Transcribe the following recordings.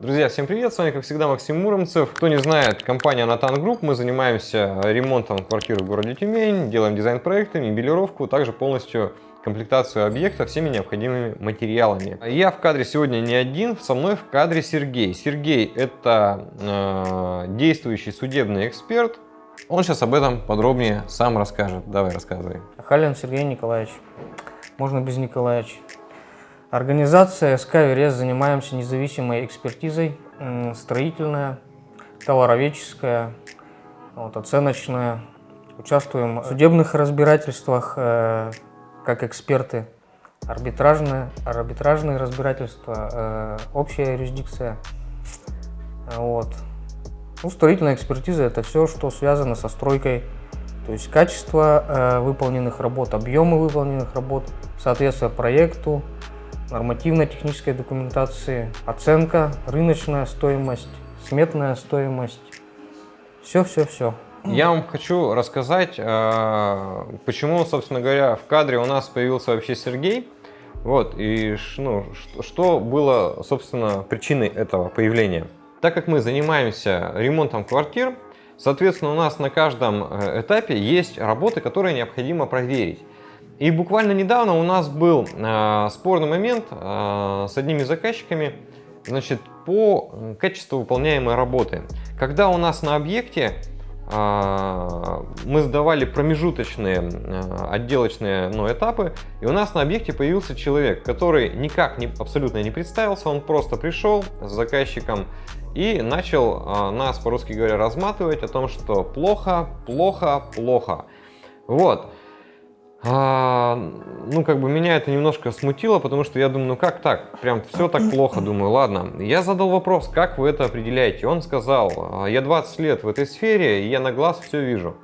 Друзья, всем привет! С вами, как всегда, Максим Муромцев. Кто не знает, компания Натан Групп. Мы занимаемся ремонтом квартир в городе Тюмень, делаем дизайн-проекты, мебелировку, также полностью комплектацию объекта всеми необходимыми материалами. Я в кадре сегодня не один, со мной в кадре Сергей. Сергей – это э, действующий судебный эксперт. Он сейчас об этом подробнее сам расскажет. Давай, рассказывай. Халин Сергей Николаевич. Можно без Николаевич. Организация СК «Верес» занимаемся независимой экспертизой, строительная, товароведческая, вот, оценочная. Участвуем в судебных разбирательствах э, как эксперты, арбитражные, арбитражные разбирательства, э, общая юрисдикция. Вот. Ну, строительная экспертиза – это все, что связано со стройкой, то есть качество э, выполненных работ, объемы выполненных работ, соответствие проекту, нормативно-технической документации, оценка, рыночная стоимость, сметная стоимость. Все-все-все. Я вам хочу рассказать, э, почему, собственно говоря, в кадре у нас появился вообще Сергей. Вот, и ну, что было, собственно, причиной этого появления. Так как мы занимаемся ремонтом квартир, соответственно, у нас на каждом э, этапе есть работы, которые необходимо проверить. И буквально недавно у нас был э, спорный момент э, с одними заказчиками значит, по качеству выполняемой работы. Когда у нас на объекте э, мы сдавали промежуточные э, отделочные ну, этапы, и у нас на объекте появился человек, который никак не, абсолютно не представился, он просто пришел с заказчиком и начал э, нас, по-русски говоря, разматывать о том, что плохо, плохо, плохо. Вот. А, ну, как бы меня это немножко смутило, потому что я думаю, ну как так? Прям все так плохо, думаю, ладно. Я задал вопрос, как вы это определяете? Он сказал, «А, я 20 лет в этой сфере, и я на глаз все вижу.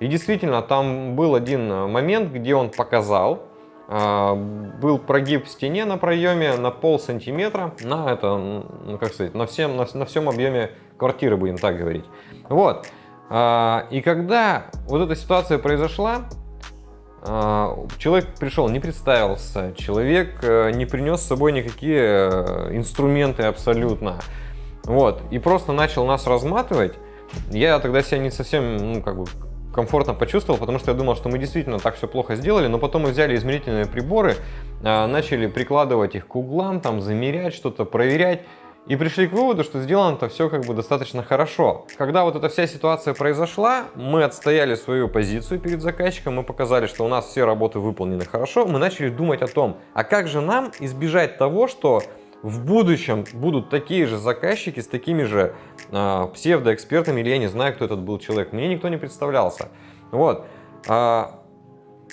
И действительно, там был один момент, где он показал, а, был прогиб в стене на проеме на пол сантиметра, на это, ну как сказать, на всем, на, на всем объеме квартиры, будем так говорить. Вот. А, и когда вот эта ситуация произошла, человек пришел, не представился, человек э, не принес с собой никакие э, инструменты абсолютно. Вот, и просто начал нас разматывать. Я тогда себя не совсем, ну, как бы, комфортно почувствовал, потому что я думал, что мы действительно так все плохо сделали, но потом мы взяли измерительные приборы, а, начали прикладывать их к углам, там, замерять что-то, проверять. И пришли к выводу, что сделано-то все как бы достаточно хорошо. Когда вот эта вся ситуация произошла, мы отстояли свою позицию перед заказчиком, мы показали, что у нас все работы выполнены хорошо, мы начали думать о том, а как же нам избежать того, что в будущем будут такие же заказчики с такими же э, псевдоэкспертами, или я не знаю, кто этот был человек, мне никто не представлялся. Вот.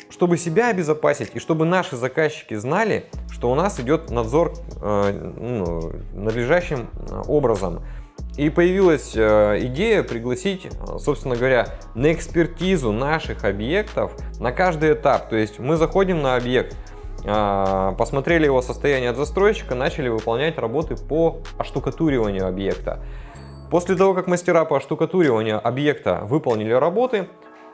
Чтобы себя обезопасить и чтобы наши заказчики знали, что у нас идет надзор э, ну, надлежащим э, образом. И появилась э, идея пригласить, собственно говоря, на экспертизу наших объектов на каждый этап. То есть мы заходим на объект, посмотрели его состояние от застройщика, начали выполнять работы по оштукатуриванию объекта. После того, как мастера по оштукатуриванию объекта выполнили работы,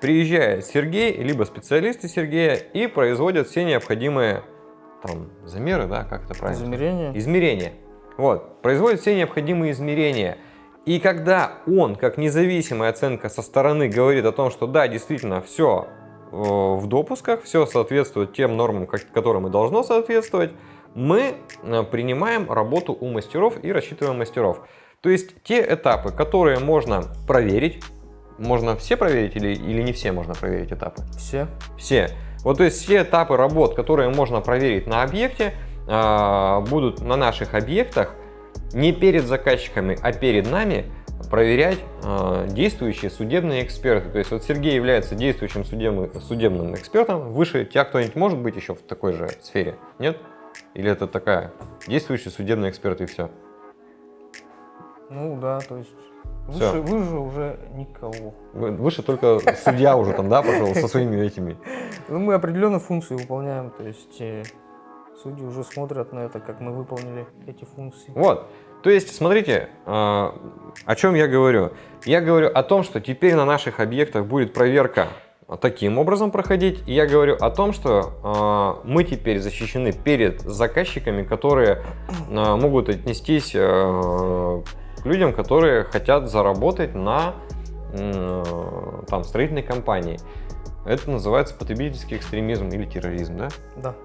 приезжает Сергей, либо специалисты Сергея и производят все необходимые там, замеры, да, как это правильно? Измерения. Измерения. Вот, производят все необходимые измерения. И когда он, как независимая оценка со стороны, говорит о том, что да, действительно, все э, в допусках, все соответствует тем нормам, которым и должно соответствовать, мы э, принимаем работу у мастеров и рассчитываем мастеров. То есть те этапы, которые можно проверить, можно все проверить или, или не все можно проверить этапы? Все. Все. Вот то есть все этапы работ, которые можно проверить на объекте, а, будут на наших объектах не перед заказчиками, а перед нами проверять э, действующие судебные эксперты. То есть вот Сергей является действующим судебным, судебным экспертом. Выше тебя кто-нибудь может быть еще в такой же сфере? Нет? Или это такая действующий судебный эксперт и все? Ну да, то есть Выше, выше уже никого. Выше только судья уже там, да, пошел со своими этими. Ну, мы определенную функцию выполняем, то есть э, судьи уже смотрят на это, как мы выполнили эти функции. Вот, то есть, смотрите, э, о чем я говорю. Я говорю о том, что теперь на наших объектах будет проверка таким образом проходить. И я говорю о том, что э, мы теперь защищены перед заказчиками, которые э, могут отнестись э, к людям, которые хотят заработать на там, строительной компании. Это называется потребительский экстремизм или терроризм, да? Да.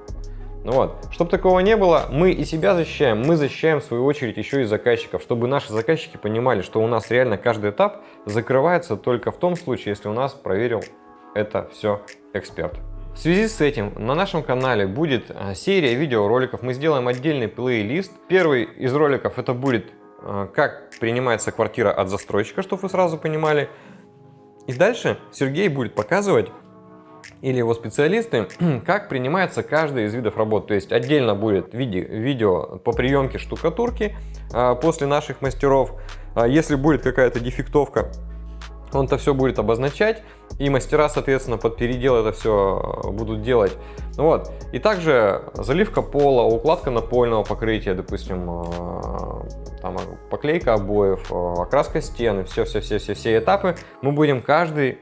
Ну вот, чтобы такого не было, мы и себя защищаем, мы защищаем в свою очередь еще и заказчиков, чтобы наши заказчики понимали, что у нас реально каждый этап закрывается только в том случае, если у нас проверил это все эксперт. В связи с этим на нашем канале будет а, серия видеороликов, мы сделаем отдельный плейлист. Первый из роликов это будет как принимается квартира от застройщика, чтобы вы сразу понимали. И дальше Сергей будет показывать или его специалисты, как принимается каждый из видов работ. То есть отдельно будет виде, видео по приемке штукатурки а, после наших мастеров. А, если будет какая-то дефектовка, он это все будет обозначать, и мастера, соответственно, под передел это все будут делать. Вот. И также заливка пола, укладка напольного покрытия, допустим, а, там, поклейка обоев, окраска стены, все-все-все-все этапы мы будем каждый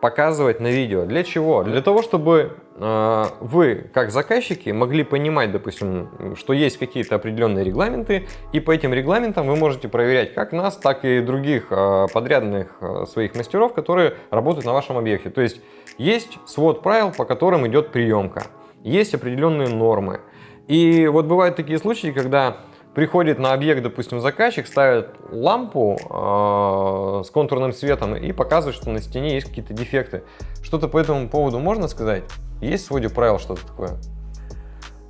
показывать на видео. Для чего? Для того, чтобы э, вы, как заказчики, могли понимать, допустим, что есть какие-то определенные регламенты, и по этим регламентам вы можете проверять как нас, так и других э, подрядных э, своих мастеров, которые работают на вашем объекте. То есть есть свод правил, по которым идет приемка, есть определенные нормы. И вот бывают такие случаи, когда приходит на объект, допустим, заказчик, ставит лампу э, с контурным светом и показывает, что на стене есть какие-то дефекты. Что-то по этому поводу можно сказать? Есть в своде правил что-то такое?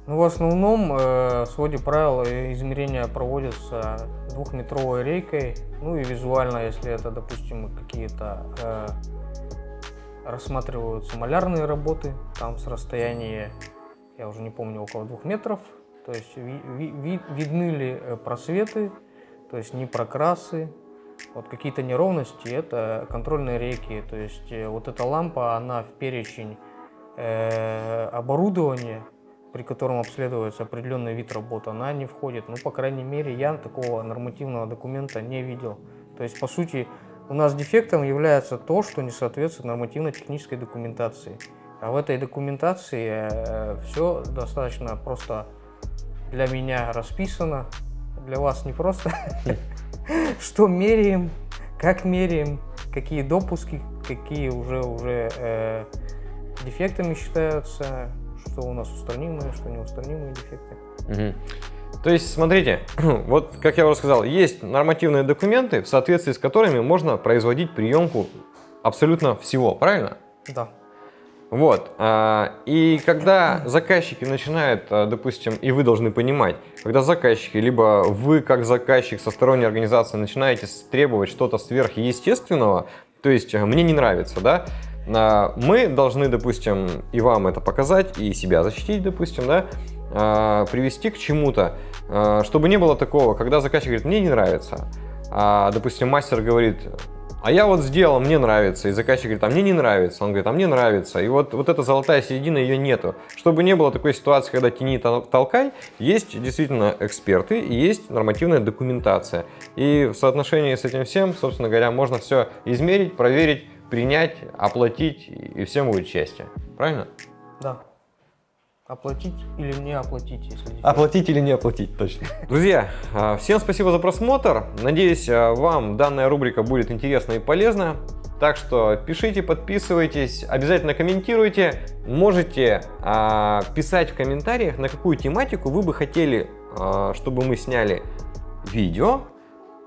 Ну, в основном э, в своде правил измерения проводятся двухметровой рейкой. Ну и визуально, если это, допустим, какие-то э, рассматриваются малярные работы, там с расстояния, я уже не помню, около двух метров, то есть ви, ви, видны ли э, просветы, то есть не прокрасы, вот какие-то неровности, это контрольные рейки. То есть э, вот эта лампа, она в перечень э, оборудования, при котором обследуется определенный вид работы, она не входит. Ну, по крайней мере, я такого нормативного документа не видел. То есть, по сути, у нас дефектом является то, что не соответствует нормативно-технической документации. А в этой документации э, все достаточно просто для меня расписано, для вас не просто. Что меряем, как меряем, какие допуски, какие уже, уже э, дефектами считаются, что у нас устранимые, что неустранимые дефекты. Угу. То есть, смотрите, вот как я уже сказал, есть нормативные документы, в соответствии с которыми можно производить приемку абсолютно всего, правильно? Да. Вот. А, и когда заказчики начинают, а, допустим, и вы должны понимать, когда заказчики, либо вы как заказчик со сторонней организации начинаете требовать что-то сверхъестественного, то есть а, мне не нравится, да, мы должны, допустим, и вам это показать, и себя защитить, допустим, да, привести к чему-то, чтобы не было такого, когда заказчик говорит, мне не нравится, а, допустим, мастер говорит, а я вот сделал, мне нравится. И заказчик говорит, а мне не нравится. Он говорит, а мне нравится. И вот, вот эта золотая середина, ее нету. Чтобы не было такой ситуации, когда тяни толкай, есть действительно эксперты есть нормативная документация. И в соотношении с этим всем, собственно говоря, можно все измерить, проверить, принять, оплатить, и всем будет счастье. Правильно? Да. Оплатить или не оплатить, если... Оплатить или не оплатить, точно. Друзья, а, всем спасибо за просмотр. Надеюсь, а, вам данная рубрика будет интересна и полезна. Так что пишите, подписывайтесь, обязательно комментируйте. Можете а, писать в комментариях, на какую тематику вы бы хотели, чтобы мы сняли видео,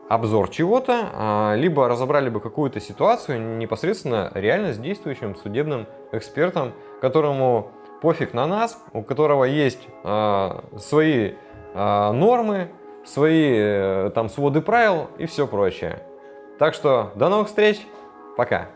обзор чего-то, либо разобрали бы какую-то ситуацию непосредственно реально с действующим судебным экспертом, которому пофиг на нас, у которого есть э, свои э, нормы, свои э, там своды правил и все прочее. Так что до новых встреч, пока!